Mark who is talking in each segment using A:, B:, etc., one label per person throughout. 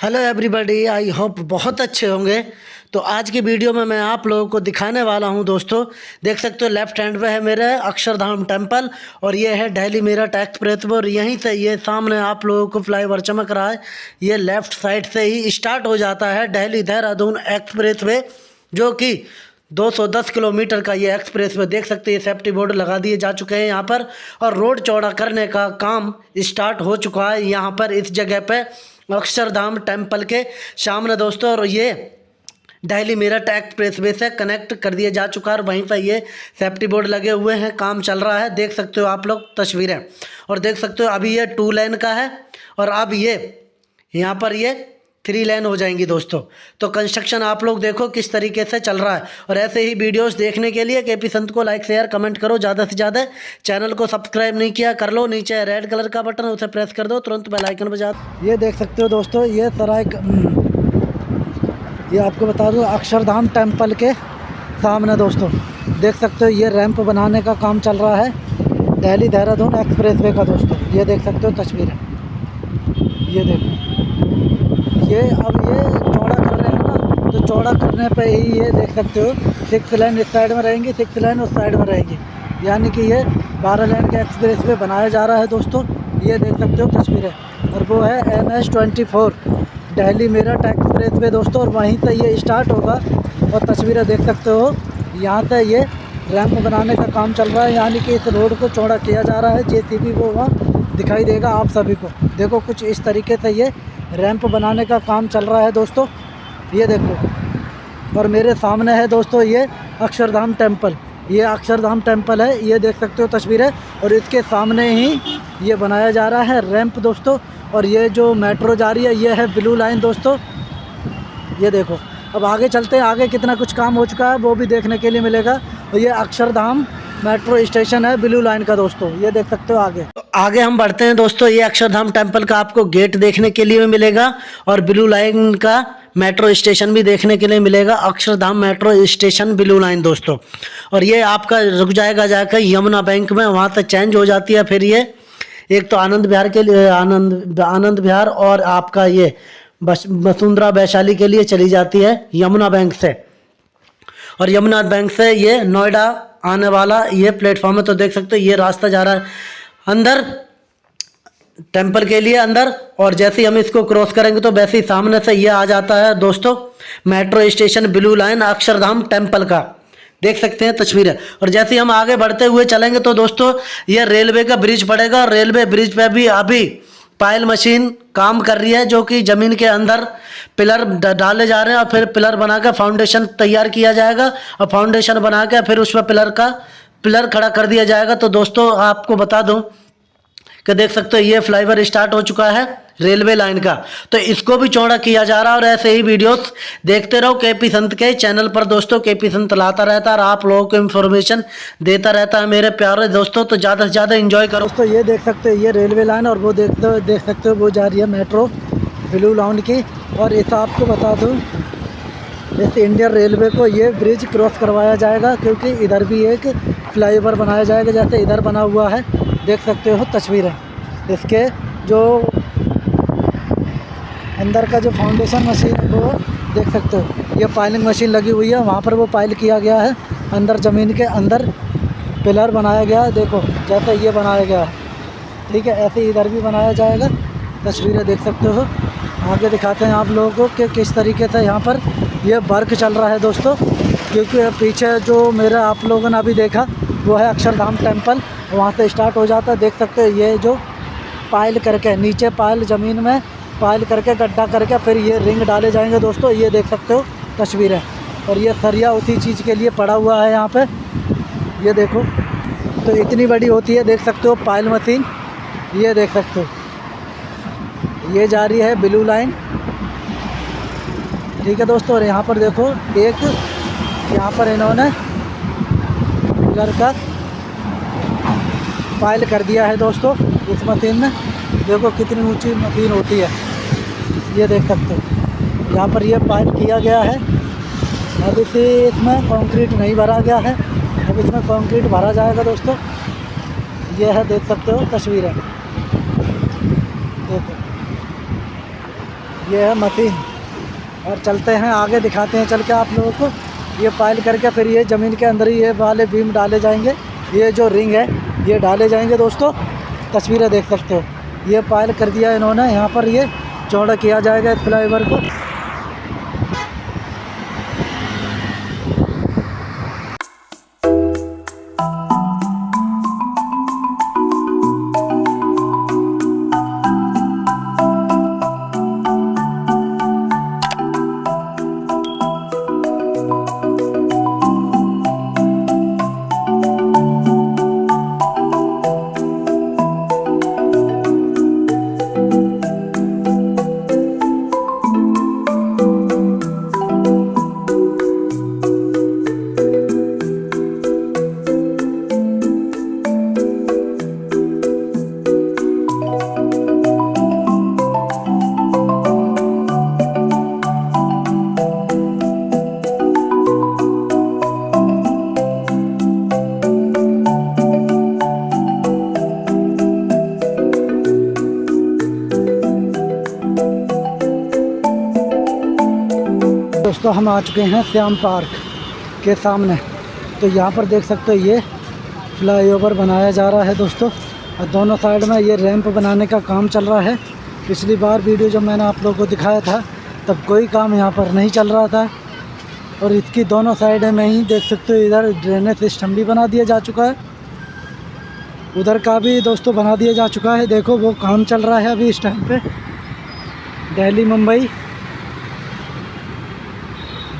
A: Hello everybody I hope बहुत अच्छे होंगे। तो आज की वीडियो में मैं आप लोगों को दिखाने वाला हूँ दोस्तों। देख सकते हो लेफ़्ट हैंड पे है मेरे अक्षरधाम टेंपल और ये है दिल्ली मेरठ एक्सप्रेस वे और यहीं से ये सामने आप लोगों को फ्लाईओवर चमक रहा है। ये लेफ़्ट साइड से ही स्टार्ट हो जाता है दिल्ली देहरादून एक्सप्रेस वे जो कि 210 किलोमीटर का ये एक्सप्रेस वे देख सकते हैं सेफ्टी बोर्ड लगा दिए जा चुके हैं यहाँ पर। और रोड चौड़ा करने का काम स्टार्ट हो चुका है यहाँ पर इस जगह पे। अक्षरधाम टेंपल के सामने दोस्तों, और ये डेली मेरठ एक्सप्रेस वे से कनेक्ट कर दिया जा चुका है, और वहीं पर ये सेफ्टी बोर्ड लगे हुए हैं, काम चल रहा है, देख सकते हो आप लोग तस्वीरें, और देख सकते हो अभी ये टू लाइन का है, और अब ये, यहाँ पर ये थ्री लेन हो जाएँगी दोस्तों। तो कंस्ट्रक्शन आप लोग देखो किस तरीके से चल रहा है। और ऐसे ही वीडियोस देखने के लिए के पी संत को लाइक शेयर कमेंट करो ज़्यादा से ज़्यादा। चैनल को सब्सक्राइब नहीं किया, कर लो। नीचे रेड कलर का बटन उसे प्रेस कर दो। तुरंत बेल आइकन बजा ये देख सकते हो दोस्तों, ये सराय ये आपको बता दूँ, अक्षरधाम टेंपल के सामने दोस्तों। देख सकते हो, ये रैंप बनाने का काम चल रहा है। दिल्ली देहरादून एक्सप्रेस का दोस्तों। ये देख सकते हो, तस्वीरें ये देखो। ये अब ये चौड़ा कर रहे हैं ना तो चौड़ा करने पे ही ये देख सकते हो सिक्स लाइन इस साइड में रहेंगी सिक्स लाइन उस साइड में रहेंगी। यानी कि ये बारह लाइन का एक्सप्रेस वे बनाया जा रहा है दोस्तों, ये देख सकते हो तस्वीरें। और वो है M S twenty four daily Meerut expressway दोस्तों, और वहीं से ये स्टार्ट होगा, और तस्वीरें देख सकते हो। यहाँ से ये रैंप बनाने का काम चल रहा है, यानी कि इस रोड को चौड़ा किया जा रहा है जे वो वहाँ दिखाई देगा आप सभी को। देखो कुछ इस तरीके से ये रैंप बनाने का काम चल रहा है दोस्तों। ये देखो। और मेरे सामने है दोस्तों ये अक्षरधाम टेंपल ये अक्षरधाम टेंपल है, ये देख सकते हो तस्वीरें। और इसके सामने ही ये बनाया जा रहा है रैंप दोस्तों। और ये जो मेट्रो जा रही है, ये है ब्लू लाइन दोस्तों। ये देखो। अब आगे चलते हैं। आगे कितना कुछ काम हो चुका है, वो भी देखने के लिए मिलेगा। और ये अक्षरधाम मेट्रो स्टेशन है ब्लू लाइन का दोस्तों। ये देख सकते हो आगे। आगे हम बढ़ते हैं दोस्तों, ये अक्षरधाम टेंपल का आपको गेट देखने के लिए मिलेगा और ब्लू लाइन का मेट्रो स्टेशन भी देखने के लिए मिलेगा। Akshardham metro station, blue line दोस्तों। और ये आपका रुक जाएगा जाकर यमुना बैंक में, वहाँ तक चेंज हो जाती है फिर ये। एक तो आनंद बिहार के लिए, आनंद आनंद बिहार और आपका ये वसुंधरा वैशाली के लिए चली जाती है यमुना बैंक से। और यमुना बैंक से ये नोएडा आने वाला ये प्लेटफॉर्म है तो देख सकते हो, ये रास्ता जा रहा है। अंदर टेंपल के लिए अंदर, और जैसे ही हम इसको क्रॉस करेंगे तो वैसे ही सामने से ये आ जाता है दोस्तों metro station blue line Akshardham temple का। देख सकते हैं तस्वीरें। और जैसे हम आगे बढ़ते हुए चलेंगे तो दोस्तों, ये रेलवे का ब्रिज पड़ेगा, और रेलवे ब्रिज पे भी अभी पायल मशीन काम कर रही है, जो कि ज़मीन के अंदर पिलर डाले जा रहे हैं, और फिर पिलर बना कर फाउंडेशन तैयार किया जाएगा, और फाउंडेशन बना के फिर उस पर पिलर का पिलर खड़ा कर दिया जाएगा। तो दोस्तों, आपको बता दूँ कि देख सकते हो, ये फ्लाईओवर स्टार्ट हो चुका है रेलवे लाइन का। तो इसको भी चौड़ा किया जा रहा है और ऐसे ही वीडियोस देखते रहो के पी संत के चैनल पर। दोस्तों के पी संत लाता रहता है और आप लोगों को इन्फॉर्मेशन देता रहता है मेरे प्यारे दोस्तों। तो ज़्यादा से ज़्यादा इन्जॉय करो। दोस्तों, ये देख सकते हो, ये रेलवे लाइन और वो देखते, देख सकते हो, वो जा रही है मेट्रो, ब्लू लाउंड की। और इस आपको बता दूँ इस इंडियन रेलवे को ये ब्रिज क्रॉस करवाया जाएगा, क्योंकि इधर भी एक फ्लाईओवर बनाया जाएगा, जैसे इधर बना हुआ है। देख सकते हो तस्वीरें। इसके जो अंदर का जो फाउंडेशन मशीन है, वो देख सकते हो। ये पाइलिंग मशीन लगी हुई है, वहाँ पर वो पाइल किया गया है। अंदर ज़मीन के अंदर पिलर बनाया गया है, देखो, जैसे ये बनाया गया है। ठीक है, ऐसे इधर भी बनाया जाएगा। तस्वीरें देख सकते हो। आगे दिखाते हैं आप लोगों को कि किस तरीके से यहाँ पर ये वर्क चल रहा है दोस्तों, क्योंकि पीछे जो मेरा आप लोगों ने अभी देखा, वो है अक्षरधाम टेंपल वहाँ से स्टार्ट हो जाता है। देख सकते हो ये जो पाइल करके, नीचे पायल ज़मीन में, पायल करके, गड्ढा करके, फिर ये रिंग डाले जाएँगे दोस्तों, ये देख सकते हो, तस्वीरें। और ये सरिया उसी चीज़ के लिए पड़ा हुआ है यहाँ पे। ये देखो तो इतनी बड़ी होती है, देख सकते हो, पायल मशीन, ये देख सकते हो। ये जा रही है ब्लू लाइन ठीक है दोस्तों, और यहाँ पर देखो एक, यहाँ पर इन्होंने कलर का पाइल कर दिया है दोस्तों। इस मशीन में देखो कितनी ऊँची मशीन होती है। ये देख सकते हो। यहाँ पर ये पाइप किया गया है। अब इसे, इसमें कंक्रीट नहीं भरा गया है। अब इसमें कंक्रीट भरा जाएगा दोस्तों। ये है, देख सकते हो, तस्वीरें। देखो।
B: ये है मशीन। और चलते हैं, आगे दिखाते हैं, चल के आप लोगों को। ये पाइल करके फिर ये ज़मीन के अंदर ही ये वाले बीम डाले जाएँगे। ये जो रिंग है, ये डाले जाएँगे दोस्तों। तस्वीरें देख सकते हो। ये पाइल कर दिया इन्होंने, यहाँ पर ये चौड़ा किया जाएगा इस फ्लाईओवर को। दोस्तों, हम आ चुके हैं श्याम पार्क के सामने। तो यहाँ पर देख सकते हो, ये फ्लाईओवर बनाया जा रहा है दोस्तों। और दोनों साइड में ये रैंप बनाने का काम चल रहा है। पिछली बार वीडियो जब मैंने आप लोगों को दिखाया था, तब कोई काम यहाँ पर नहीं चल रहा था। और इसकी दोनों साइड में ही देख सकते हो, इधर ड्रेनेज सिस्टम भी बना दिया जा चुका है। उधर का भी दोस्तों बना दिया जा चुका है। देखो, वो काम चल रहा है अभी इस टाइम पे। दिल्ली, मुंबई।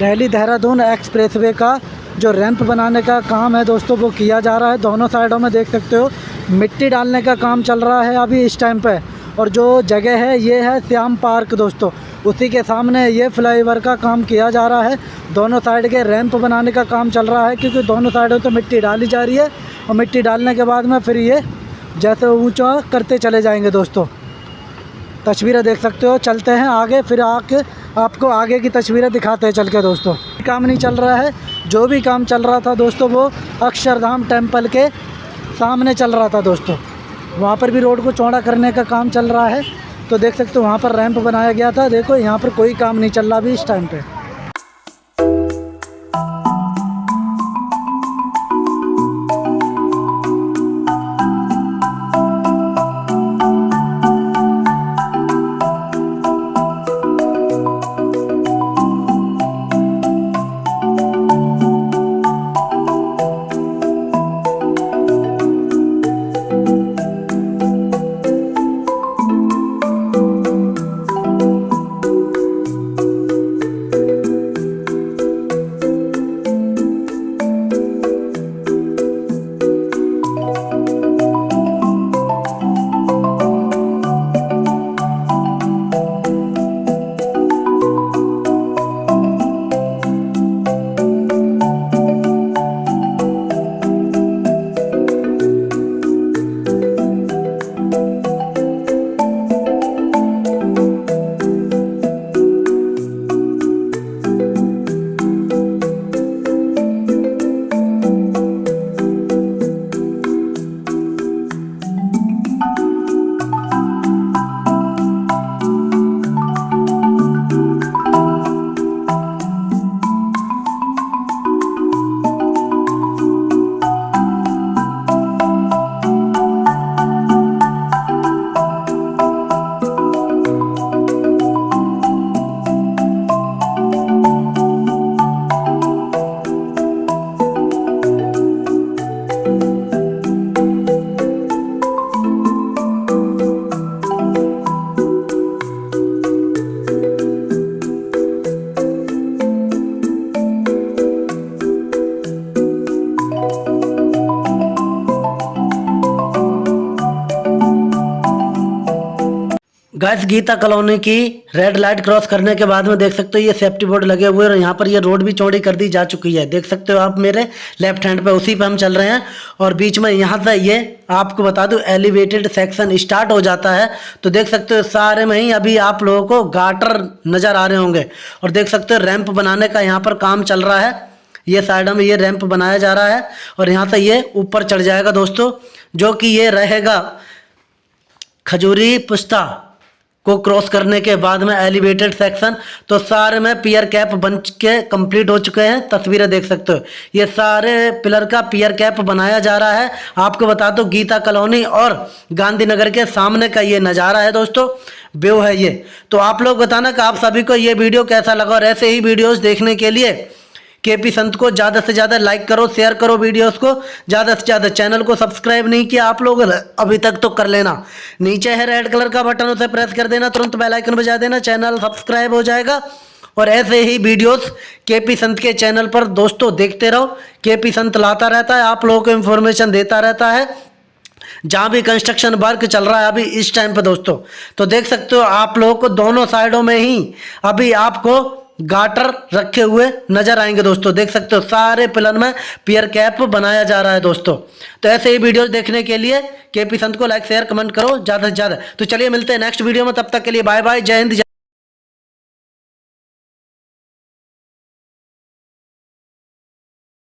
B: दिल्ली देहरादून एक्सप्रेसवे का जो रैंप बनाने का काम है दोस्तों, वो किया जा रहा है। दोनों साइडों में देख सकते हो, मिट्टी डालने का काम चल रहा है अभी इस टाइम पे। और जो जगह है, ये है श्याम पार्क दोस्तों। उसी के सामने ये फ्लाईओवर का काम किया जा रहा है। दोनों साइड के रैंप बनाने का काम चल रहा है, क्योंकि दोनों साइडों तो मिट्टी डाली जा रही है। और मिट्टी डालने के बाद में फिर ये जैसे ऊँचा करते चले जाएँगे दोस्तों। तस्वीरें देख सकते हो, चलते हैं आगे, फिर आके आपको आगे की तस्वीरें दिखाते हैं, चल के दोस्तों। काम नहीं चल रहा है, जो भी काम चल रहा था दोस्तों, वो अक्षरधाम टेंपल के सामने चल रहा था दोस्तों। वहाँ पर भी रोड को चौड़ा करने का काम चल रहा है तो देख सकते हो, वहाँ पर रैंप बनाया गया था। देखो, यहाँ पर कोई काम नहीं चल रहा अभी इस टाइम पे। गैस गीता कॉलोनी की रेड लाइट क्रॉस करने के बाद में देख सकते हो ये सेफ्टी बोर्ड लगे हुए हैं और यहाँ पर ये रोड भी चौड़ी कर दी जा चुकी है। देख सकते हो आप मेरे लेफ़्ट हैंड पे उसी पे हम चल रहे हैं और बीच में यहाँ से ये आपको बता दूँ एलिवेटेड सेक्शन स्टार्ट हो जाता है। तो देख सकते हो सारे में ही अभी आप लोगों को गाटर नज़र आ रहे होंगे और देख सकते हो रैंप बनाने का यहाँ पर काम चल रहा है। ये साइड में ये रैंप बनाया जा रहा है और यहाँ से ये ऊपर चढ़ जाएगा दोस्तों, जो कि ये रहेगा खजूरी पुस्ता।
A: को क्रॉस करने के बाद में एलिवेटेड सेक्शन तो सारे में पियर कैप बन के कंप्लीट हो चुके हैं। तस्वीरें देख सकते हो। ये सारे पिलर का पियर कैप बनाया जा रहा है। आपको बता दो, गीता कॉलोनी और गांधीनगर के सामने का ये नज़ारा है दोस्तों। व्यू है ये। तो आप लोग बताना कि आप सभी को ये वीडियो कैसा लगा और ऐसे ही वीडियोज़ देखने के लिए के पी संत को ज़्यादा से ज़्यादा लाइक करो शेयर करो वीडियोस को। ज़्यादा से ज़्यादा चैनल को सब्सक्राइब नहीं किया आप लोग, अभी तक तो कर लेना। नीचे है रेड कलर का बटन उसे प्रेस कर देना, तुरंत बेल आइकन बजा देना चैनल सब्सक्राइब हो जाएगा। और ऐसे ही वीडियोस के पी संत के चैनल पर दोस्तों देखते रहो। के पी संत लाता रहता है, आप लोगों को इन्फॉर्मेशन देता रहता है। जहाँ भी कंस्ट्रक्शन वर्क चल रहा है अभी इस टाइम पर दोस्तों। तो देख सकते हो आप लोगों को दोनों साइडों में ही अभी आपको गाटर रखे हुए नज़र आएँगे दोस्तों। देख सकते हो, सारे पिलन में पियर कैप बनाया जा रहा है दोस्तों। तो ऐसे ही वीडियो देखने के लिए के पी संत को लाइक शेयर कमेंट करो, ज़्यादा से ज़्यादा। तो चलिए मिलते हैं नेक्स्ट वीडियो में, तब तक के लिए बाय बाय जय हिंद